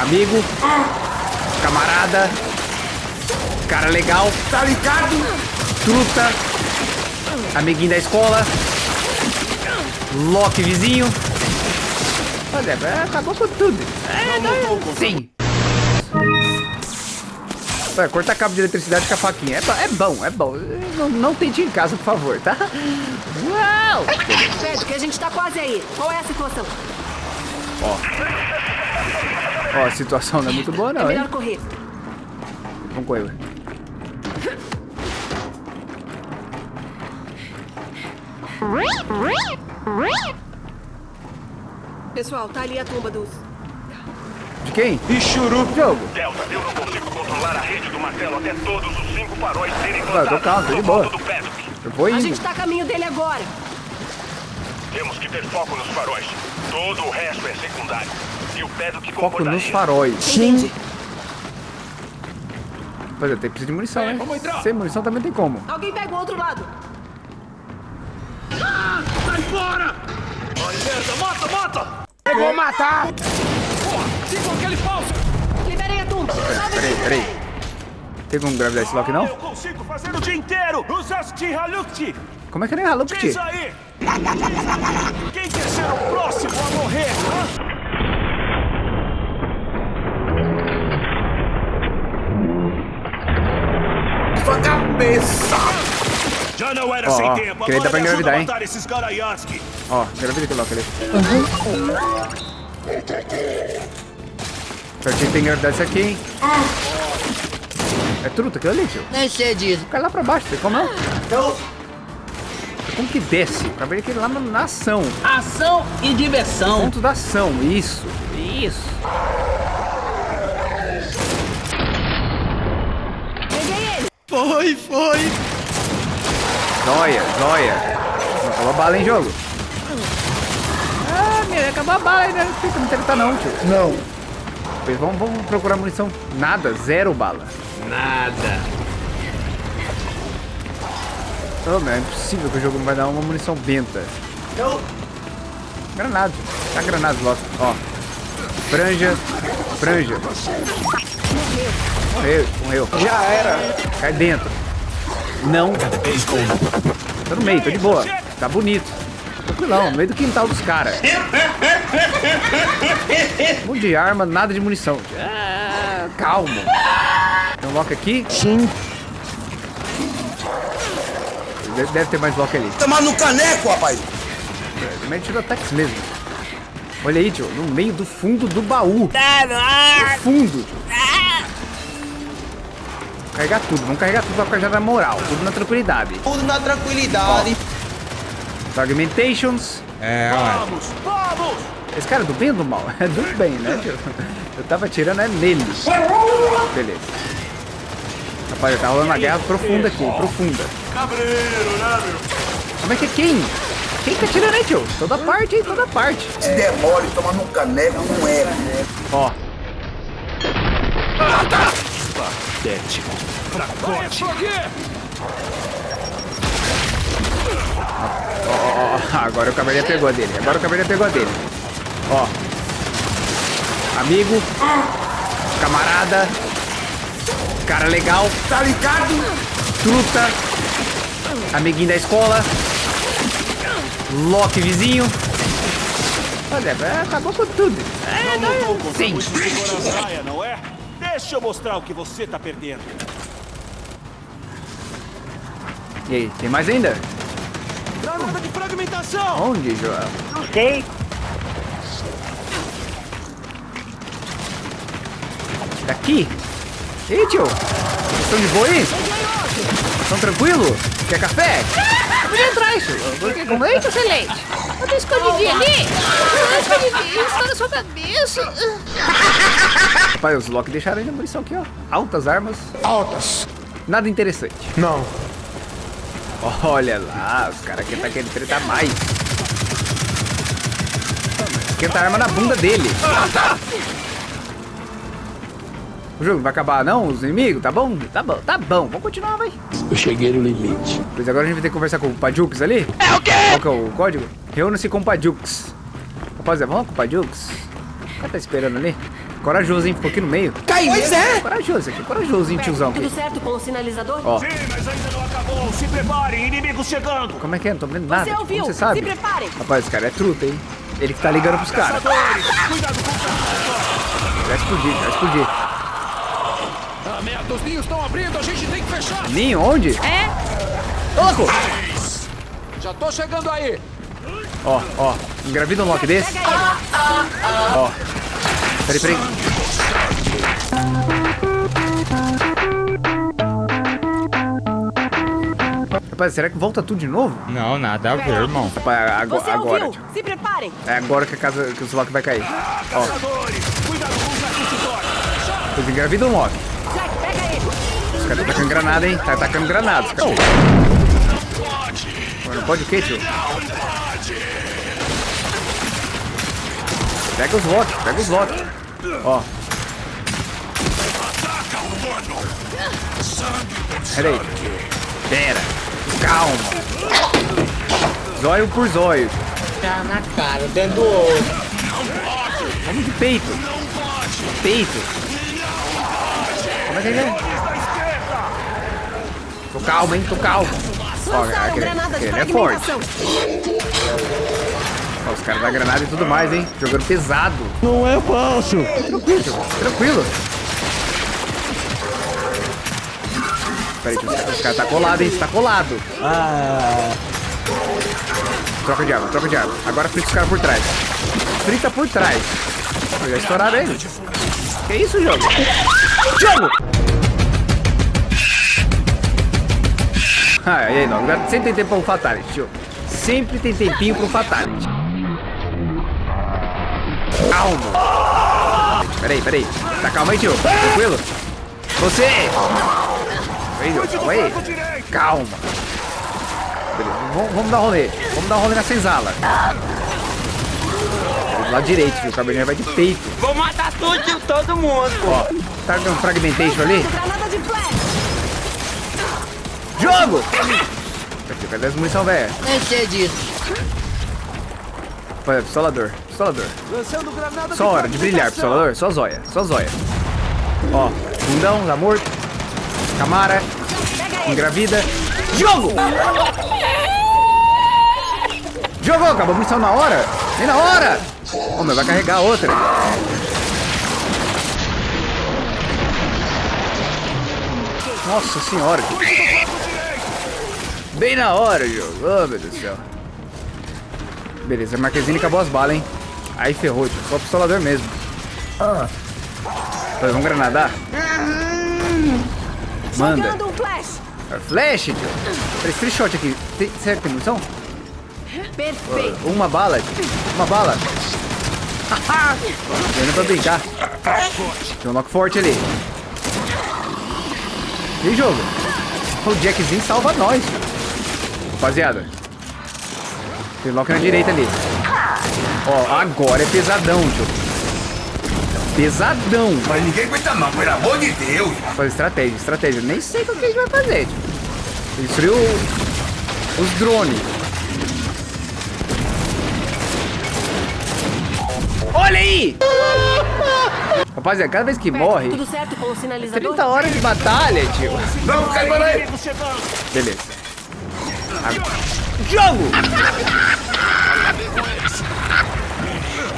Amigo. Camarada. Cara legal. Tá ligado? Truta. Amiguinho da escola. Loki vizinho. Olha, é, acabou com tudo. É, não, sim. Vai, cortar cabo de eletricidade com a faquinha. É, é bom, é bom. Não, não tente em casa, por favor, tá? Uau! Que a gente tá quase aí. Qual é a situação? Ó, a situação não é muito boa é não, hein? melhor correr. Vamos com ele. Pessoal, tá ali a tumba dos... De quem? E churu. Jogo. Delta, eu não consigo controlar a rede do martelo até todos os cinco faróis serem Ah, tô plantados calmo, tô de boa. Eu vou A indo. gente tá a caminho dele agora. Temos que ter foco nos faróis. Todo o resto é secundário. E Foco nos faróis. Entendi. Pois é, tem precisa de munição, É, né? vamos entrar. Sem munição também tem como. Alguém pega o outro lado. Sai fora! Ai, merda, mata, mata! Eu vou matar! Porra, siga aquele falso! Liberem a tumba. Peraí, peraí. Tem como gravidar esse lock não? Eu consigo fazer o dia inteiro! Usasti Halukti! Como é que nem Haluk Diz aí! Quem quer ser o próximo a morrer? hã? Cabeça! Já não era Ó, sem ó, tempo, que aí dá agora pra engravidar, a hein? matar esses Garayansky! Ó, gravida aquele lock ali. Certinho tem que engravidar isso aqui, hein? É truta aquilo ali, tio. Nem sei disso. Cai lá pra baixo, tem como não? Como que desce? Pra ver aquele lá na, na ação. Ação e diversão. Ponto da ação, isso. Isso. Foi, foi. Joia, joia. Não acabou a bala em jogo. Ah, meu, acabou a bala ainda. Não tem como tentar não, tio. Não. Pois Vamos, vamos procurar munição. Nada, zero bala. Nada. Oh, meu, é impossível que o jogo não vai dar uma munição benta. Não. Granada. Tá granada logo. Ó. Franja. Franja. Morreu, morreu. Já era! Cai dentro. Não. Tô no meio, tô de boa. Tá bonito. Tranquilão, no meio do quintal dos caras. Um de arma, nada de munição. Ah, calma. Tem um lock aqui? Sim. Deve, ter mais lock ali. Tomar no caneco, rapaz. Também tirou ataques mesmo. Olha aí, tio. No meio do fundo do baú. No fundo, tio. Carregar tudo. Vamos carregar tudo pra carregar na moral. Tudo na tranquilidade. Tudo na tranquilidade. Fragmentations. É, Vamos! Vamos! Esse cara é do bem ou do mal? É do bem, né, tio? Eu tava atirando é nele. Beleza. Rapaz, tá rolando uma guerra profunda aqui, profunda. Cabreiro, né, meu? Como é que é quem? Quem tá atirando aí, tio? Toda parte, hein? Toda parte. Se der mole, toma no caneco, não é. Ó, Patético. Fracote. ó, ó, agora o Caverninha pegou a dele. Agora o Caverninha pegou a dele. Ó. Amigo. Camarada. Cara legal. Tá ligado? Truta. Amiguinho da escola. Loki vizinho. Olha, acabou com tudo. É, Não lutou não, contra sim. muito vigor a saia, não é? Deixa eu mostrar o que você tá perdendo. E aí, tem mais ainda? Granada de fragmentação! Onde, Joel? Não sei. Daqui? E aí, tio? Estão de boa aí? Estão tranquilo? Quer café? Pode entrar, isso. Porque com leite ou sem leite? Eu tô escondidinho ali. Eu escondidinho. Está na sua cabeça. Pai, os Loki deixaram ainda munição aqui, ó. Altas armas. Altas. Nada interessante. Não. Olha lá, os caras aqui tá querendo tretar mais. Esquenta a arma na bunda dele. O jogo não vai acabar não, os inimigos? Tá bom? Tá bom, tá bom. Vamos continuar, vai. Eu cheguei no limite. Pois agora a gente vai ter que conversar com o Padux ali. É o quê? Qual que é o código? Reúna-se com o Padux. Rapaziada, vamos com o Padux? O cara tá esperando ali. Corajoso, hein? Ficou aqui no meio. Cai pois é. Corajoso aqui, corajosinho, tiozão aqui. Tudo certo com o sinalizador? Ó, Sim, mas ainda não acabou. Se preparem, inimigos chegando. como é que é? Não tô vendo nada. Você ouviu? Como você sabe? Se preparem. Rapaz, esse cara é truta, hein? Ele que tá ligando pros caras. Cuidado com o. Vai explodir, vai explodir. Ah, merda, os ninhos estão abrindo, a gente tem que fechar. Ninho, onde? É? Ô, louco! Já tô chegando aí. Ó, ó. Engravida um Loki desse. Ó. Peraí, peraí. Rapaz, será que volta tudo de novo? Não, nada a ver, irmão. Rapaz, ago- Você agora. Se preparem. É agora que a casa que o Loki vai cair. Ó, Caçadores, cuidado os engravida um ele. Os caras tá tacando granada, hein? Tá atacando granadas, cara. Não pode o quê, tio? Pega os Loki, pega os Loki. Ó. Pera aí. Pera. Calma. Zóio por zóio. Tá na cara, dentro do olho. Vamos de peito. Peito. Como é que é? Tô calmo, hein? Tô calmo. Ó, aquele, aquele é forte. Ó, os caras da granada e tudo mais, hein? Jogando pesado. Não é falso. Tranquilo, tranquilo. Peraí, os caras cara tá colado, hein? Tá colado. Ah, Troca de arma, troca de arma. Agora frita os caras por trás. Frita por trás. Pô, Já estouraram ele. Que isso, jogo? Jogo! Ah, e aí, não. Sempre tem tempo pra um Fatality, tio. Sempre tem tempinho pro Fatality. Calma. Peraí, peraí. Tá calma aí, tio. Tranquilo. Você! Aí, tio, calma aí. Calma. Beleza, vamos, vamos dar um rolê. Vamos dar um rolê na senzala. Do lado direito, viu? O Cabernet vai de peito. Vou matar tudo, todo mundo. Ó, tá dando fragmentation ali? Jogo! Aqui, cadê as munição, velho? Nem sei disso. Olha, pistolador, pistolador. Lançando granada Só hora de brilhar, pistolador. Só zóia, só zóia. Ó, bundão, tá morto. Camara, engravida. Jogo! Jogou, acabou a munição na hora. Nem na hora. Ô, meu, vai carregar outra. Nossa senhora. Bem na hora, jogo. Oh, meu Deus do céu. Beleza, Marquezine acabou as balas, hein? Aí ferrou, tio. Só pistolador mesmo. Ah. Vamos granadar? Manda. Jogando um flash. É Flash, tio. Três free shot aqui. Tem, será que tem munição? Perfeito. Uma bala, tio. Uma bala. Ainda pra brincar. Tem um lock forte ali. E aí, jogo? O Jackzinho salva nós. Rapaziada. Tem lock na direita ali. Ó, agora é pesadão, tio. Pesadão. Mas ninguém aguenta não, pelo amor de Deus. Fazer estratégia, estratégia. Nem sei o que a gente vai fazer, tio. Destruir o- os drones. Olha aí! Rapaziada, cada vez que morre, Tudo certo com o sinalizador? 30 horas de batalha, tio. Vamos, cai para aí. Beleza. Agora. Jogo!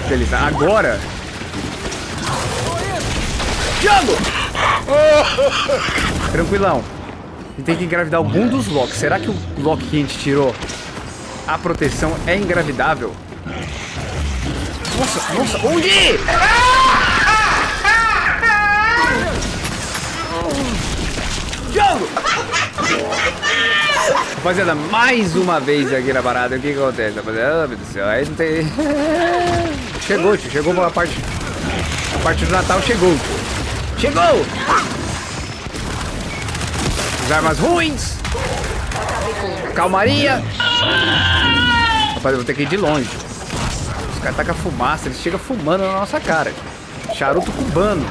Beleza, agora. Jogo! Tranquilão. Tem que engravidar algum dos Locks. Será que o Lock que a gente tirou, a proteção é engravidável? Nossa, nossa, onde? Jogo! Rapaziada, mais uma vez aqui na parada, o que acontece, rapaziada? Meu Deus do céu, aí não tem... Chegou, tio, chegou a parte... A parte do Natal chegou, tio. Chegou! As armas ruins! Calmaria! Rapaz, eu vou ter que ir de longe. Os caras tacam fumaça, eles chegam fumando na nossa cara. Charuto cubano.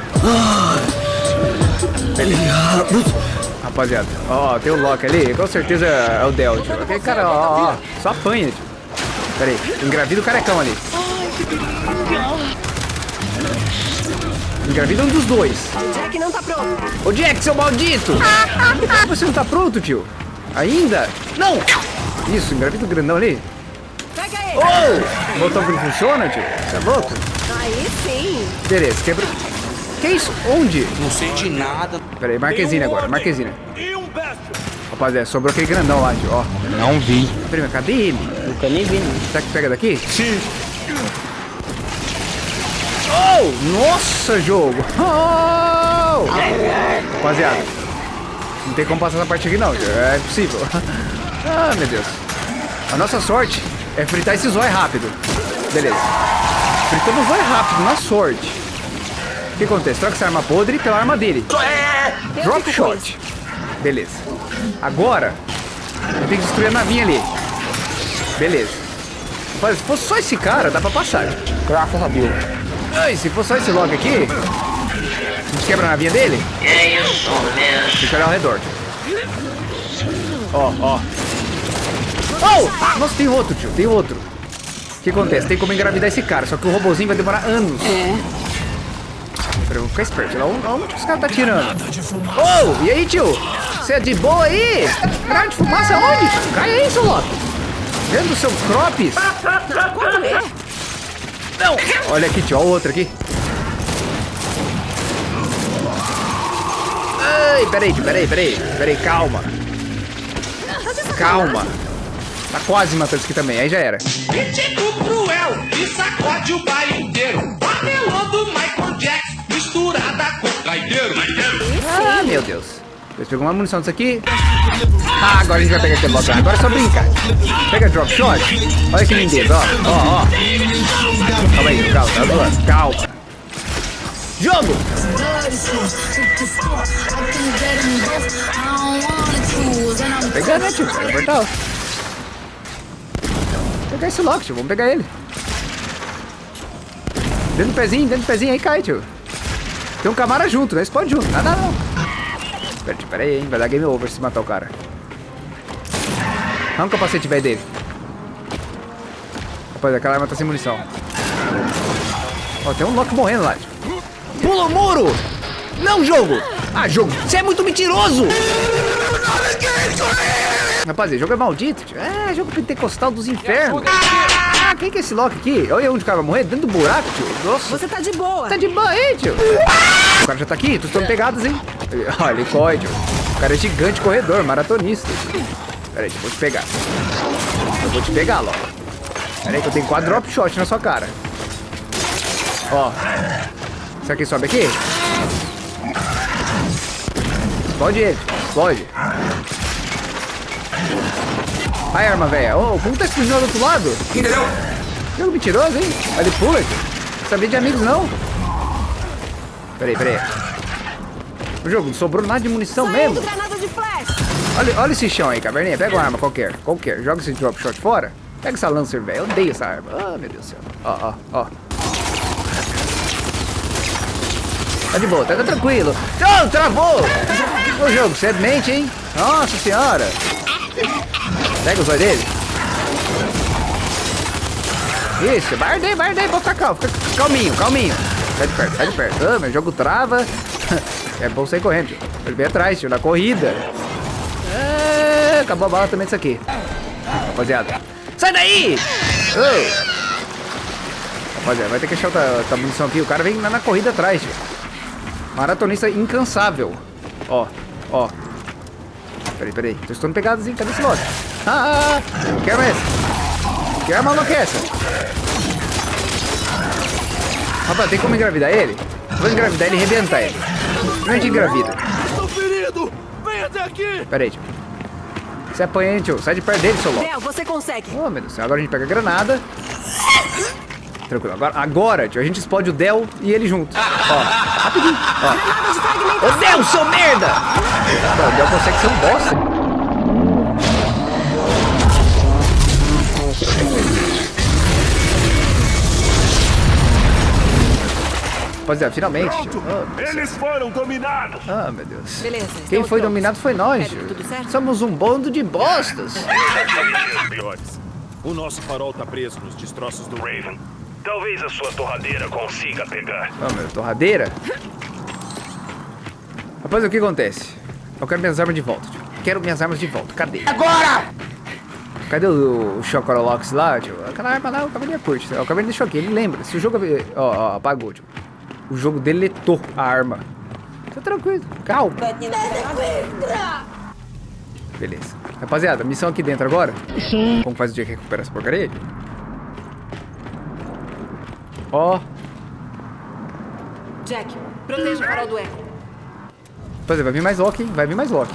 Rapaziada, ó, tem o Loki ali, com certeza é o Del, tio. Aquele cara, ó, ó, só apanha, tio. Pera aí, engravida o carecão ali. Engravida um dos dois. O Jack não tá pronto. Ô Jack, seu maldito! Você não tá pronto, tio? Ainda? Não! Isso, engravida o grandão ali. Pega ele. Oh! O botão que não funciona, tio? Você é louco? Aí sim. Beleza, quebra. Que isso? Onde? Não sei de nada. Pera aí, Marquezine agora, Marquezine. Rapaziada, sobrou aquele grandão lá, tio, ó. Não vi. Primeiro, cadê ele? Nunca nem vi, não. Será que pega daqui? Sim. Oh! Nossa, jogo! Oh! Rapaziada, não tem como passar essa parte aqui não, tio. é impossível. Ah, meu Deus. A nossa sorte é fritar esse zóio rápido. Beleza. Fritamos o zóio rápido, na sorte. O que acontece? Troca essa arma podre pela arma dele. Drop shot. Beleza. Agora, eu tenho que destruir a navinha ali. Beleza. Mas se fosse só esse cara, dá pra passar. Graças a Deus. Ai, se fosse só esse logo aqui, a gente quebra a navinha dele. É isso mesmo. Deixa eu olhar ao redor. Ó, ó. Oh! Nossa, tem outro, tio. Tem outro. O que acontece? Tem como engravidar esse cara, só que o robozinho vai demorar anos. É. Peraí, vou ficar esperto. Lá onde que os caras tá tirando? Oh, e aí, tio? Você é de boa aí? Grande de fumaça onde? Cai aí, seu Loki. Dentro do seu é? Não! Olha aqui, tio. Olha o outro aqui. Ai, peraí, tio. Peraí, peraí. Peraí, calma. Calma. Tá quase matando isso aqui também. Aí já era. Pitico cruel e sacode o bairro inteiro. Panelando Michael Jackson, misturada com traideiro. Ah, meu Deus. Depois pegou uma munição disso aqui. Ah, agora a gente vai pegar aquele bloco. Agora é só brincar. Pega drop shot. Olha que lindeza, ó. Ó, ó. Calma aí, calma, tá zoando. Calma. Jogo! Pegar, né, tio? O portal. Pegar esse lock, tio. Vamos pegar ele. Dentro do pezinho, dentro do pezinho aí cai, tio. Tem um camara junto, né? Explode junto. Nada não. Pera, pera aí, hein? Vai dar game over se matar o cara. Arranca o capacete velho dele. Rapaz, aquela arma tá sem munição. Ó, tem um Loki morrendo lá. Pula o muro! Não, jogo! Ah, jogo, você é muito mentiroso! Rapaz, esse jogo é maldito, tio. É, jogo pentecostal dos infernos. Ah, quem que é esse Loki aqui? Olha onde o cara vai morrer, dentro do buraco, tio. Nossa, Você tá de boa. tá de boa aí, tio. O cara já tá aqui, tu estão pegados, hein? Olha, ele corre, tio. O cara é gigante corredor, maratonista. tio. Pera aí, tio, vou te pegar. Eu vou te pegar, Loki. Pera aí que eu tenho quatro drop shot na sua cara. Ó. Será que ele sobe aqui? Explode ele, explode. Ai, arma velha. Ô, como tá explodindo do outro lado? Entendeu? Jogo mentiroso, hein? Olha, ele pula. Não sabia de amigos, não. Peraí, peraí. O jogo, não sobrou nada de munição Saindo mesmo. granada de flash. Olha, olha esse chão aí, caverninha. Pega uma arma qualquer, qualquer. Joga esse drop shot fora. Pega essa lancer, velho. Eu odeio essa arma. Ah, meu Deus do céu. Ó, ó, ó. Tá de boa, tá, tá tranquilo. Não, travou! Ô jogo, você é mente, hein? Nossa senhora. Pega os olhos dele. Isso, bardei, bardei, pode ficar calmo. Fica calminho, calminho. Sai de perto, sai de perto. Ah, meu jogo trava. É bom sair correndo, tio. Vem atrás, tio, na corrida. É, acabou a bala também disso aqui. Rapaziada. Sai daí! Ô. Rapaziada, vai ter que achar outra, outra munição aqui. O cara vem na, na corrida atrás, tio. Maratonista incansável. Ó, ó. Peraí, peraí. Tô estando pegadas, hein? Cadê esse lote? Ah. Quero essa. Que arma não quer essa? Rapaz, tem como engravidar ele? Vou engravidar ele e arrebentar ele. Como é engravida? Estou ferido! Vem até aqui! Pera aí, tio. Você apanha, hein, tio? Sai de perto dele, seu louco. Del, você consegue. Oh, meu Deus do céu. Agora a gente pega a granada. Tranquilo. Agora, agora, tio, a gente explode o Del e ele junto. Ó, rapidinho. Ó. Ô, Del, seu merda! Não, o Del consegue ser um bosta. Rapaziada, finalmente. Oh, Eles foram dominados. Ah, meu Deus. Beleza. Quem foi prontos. dominado foi nós, Érico, tio. tudo certo? Somos um bando de bostas. O nosso farol tá preso nos destroços do Raven, Talvez a sua torradeira consiga pegar. Ó, meu, torradeira. Rapaz, o que acontece? Eu quero minhas armas de volta, tio. Quero minhas armas de volta. Cadê? Agora! Cadê o, o Chocorolox lá, tio? Aquela arma lá, o cavalinho curte. O cavalinho deixou aqui, ele lembra. Se o jogo... Ó, ó, apagou, tio. O jogo deletou a arma. Tá tranquilo, calma. Beleza. Rapaziada, missão aqui dentro agora. Sim. Como faz o dia que recupera essa porcaria? Ó, Jack, proteja o farol do eco. Pois é, vai vir mais Loki, hein? Vai vir mais Loki.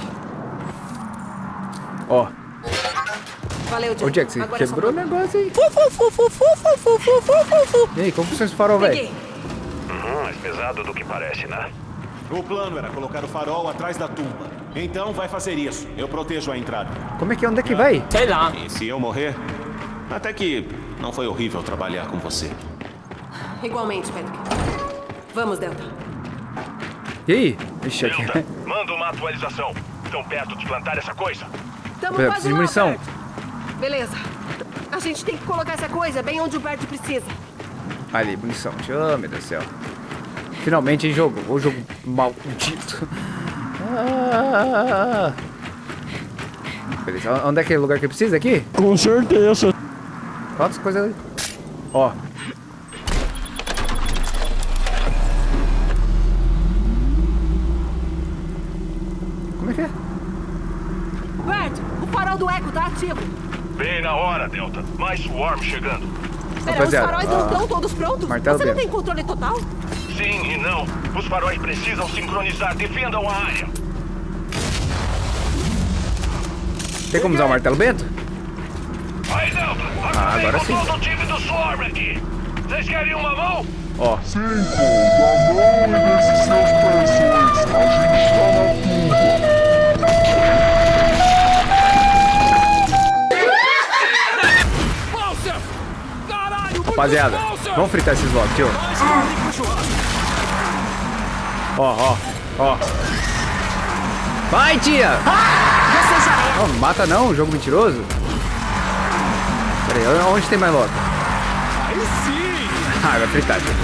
Ó, Valeu, Jack. ô Jack, você Agora é quebrou o negócio aí. E aí, como funciona esse farol, velho? Pesado do que parece, né? O plano era colocar o farol atrás da tumba. Então vai fazer isso. Eu protejo a entrada. Como é que é? Onde é que vai? Sei lá. E se eu morrer? Até que não foi horrível trabalhar com você. Igualmente, Patrick. Vamos, Delta. E aí? Ixi, aqui. Delta, manda uma atualização. Estão perto de plantar essa coisa. Tamo Pera, quase preciso de lá, munição. Beleza. A gente tem que colocar essa coisa bem onde o Bert precisa. Ali, munição. Oh, meu Deus do céu. Finalmente, hein, jogo. O jogo maldito. Ah. Beleza, onde é que o lugar que precisa aqui? Com certeza. Quantas coisas ali? Ó. Como é que é? Bert, o farol do eco tá ativo. Bem na hora, Delta. Mais Swarm chegando. Pera, Rapaziada, os faróis não ah, estão todos prontos? martelo Você não tem controle total? Sim e não. Os faróis precisam sincronizar. Defendam a área. Tem como usar o martelo bento? Aí, Delta. Ah, agora com sim. todo o time do Swarm aqui. Vocês querem uma mão? Ó. Rapaziada, vamos fritar esses blocos, tio. Ó, ó, ó. Vai, tia! Você já é. Não, não mata não, jogo mentiroso. Pera aí, onde tem mais logo? Aí sim! Ah, vai fritar, tio.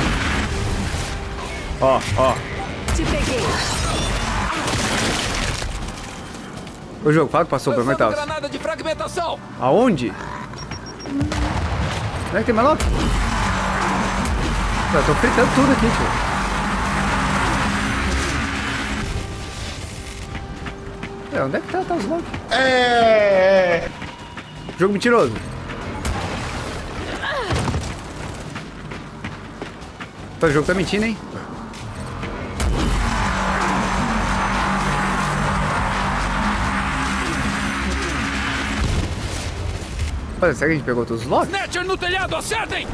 Ó, ó. Te peguei. O jogo, fala que passou pra granada de fragmentação! Aonde? Onde é que tem mais logo? Eu tô fritando tudo aqui, tio. É, onde é que tá, tá os logo? É. Jogo mentiroso. Pô, O jogo tá mentindo, hein? Pô, será que a gente pegou todos os locks? Snatcher no telhado, acertem!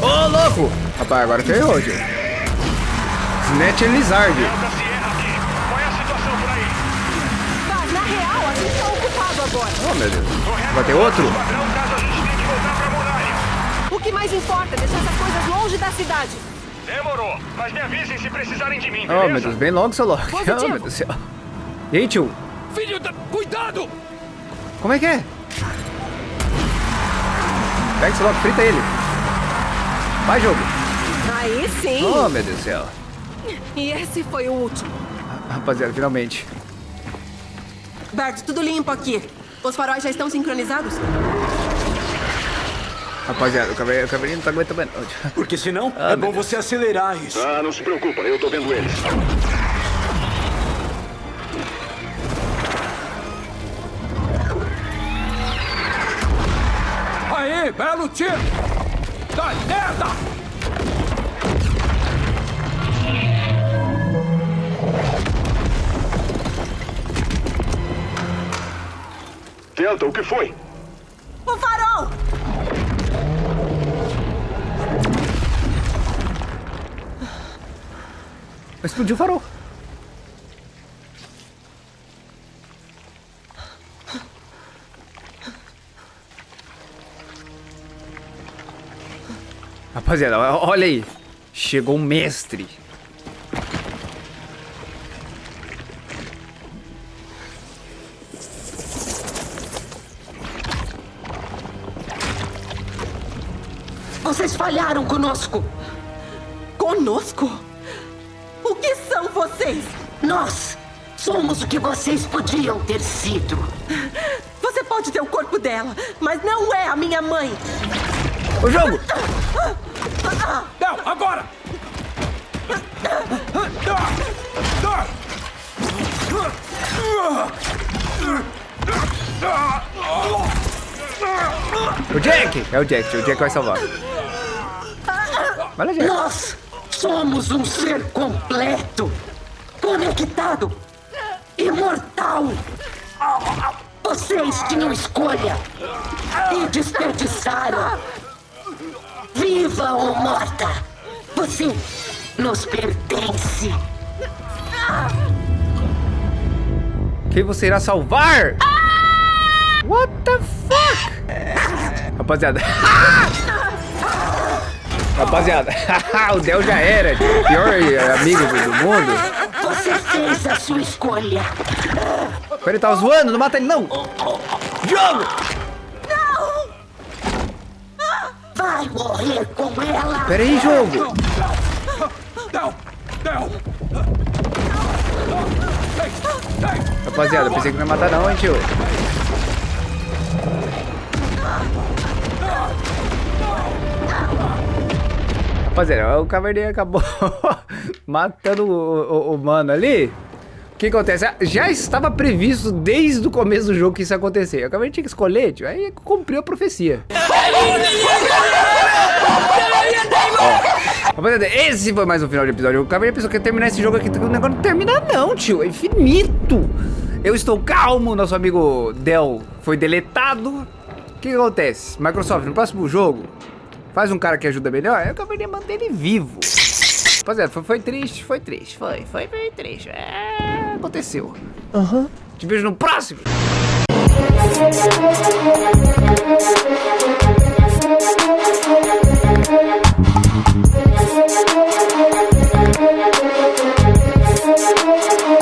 Ô, louco! Rapaz, agora ferrou, tio. Snatcher Lizard. Delta Sierra aqui. Qual é a situação por aí? Mas, na real, a gente tá ocupado agora. Oh, meu Deus. Vai ter outro? O que mais importa é deixar essas coisas longe da cidade. Demorou. Mas me avisem se precisarem de mim, Oh, beleza? meu Deus, bem logo, seu Loki. Oh, meu Deus do céu. E aí, tio? Filho da... Cuidado! Como é que é? Pega esse Loki, frita ele. Vai, jogo. Aí sim. Oh, meu Deus do céu. E esse foi o último. Rapaziada, finalmente. Bert, tudo limpo aqui. Os faróis já estão sincronizados? Rapaziada, o cavalinho, o cavalinho não tá aguentando mais. Porque senão Ah, é bom Deus. você acelerar isso. Ah, não se preocupa, eu tô vendo eles. Aê, belo tiro! Dá merda! Delta, o que foi? O farol! Explodiu o farol. Rapaziada, olha aí. Chegou um mestre. Vocês falharam conosco. Conosco? O que são vocês? Nós somos o que vocês podiam ter sido. Você pode ter o corpo dela, mas não é a minha mãe. O jogo! Não, agora! O Jack! É o Jack, o Jack vai salvar. Jack. Nós somos um ser completo, conectado, imortal. Vocês tinham escolha e desperdiçaram. Viva ou morta, você nos pertence. Quem você irá salvar? What the fuck? Rapaziada. Rapaziada, o Del já era, tio. o pior amigo do mundo. Você fez a sua escolha. Ele tava zoando, não mata ele não. Jogo! Vai morrer com ela. Pera aí, jogo. Não! Não! Rapaziada, eu pensei que não ia matar não, hein, tio. Rapaziada, o Caverninha acabou matando o, o- o mano ali. O que acontece? Já estava previsto desde o começo do jogo que isso ia acontecer. O Caverninha tinha que escolher, tio. Aí cumpriu a profecia. Ó, Rapaziada, esse foi mais um final de episódio. O Caverninha pensou que ia terminar esse jogo aqui. O negócio não termina não, tio. É infinito. Eu estou calmo. Nosso amigo Del foi deletado. O que acontece? Microsoft, no próximo jogo, Faz um cara que ajuda melhor, eu acabaria manter ele vivo. Rapaziada, é, foi, foi triste, foi triste, foi, foi bem triste. É, aconteceu. Aham. Uhum. Te vejo no próximo. Thank.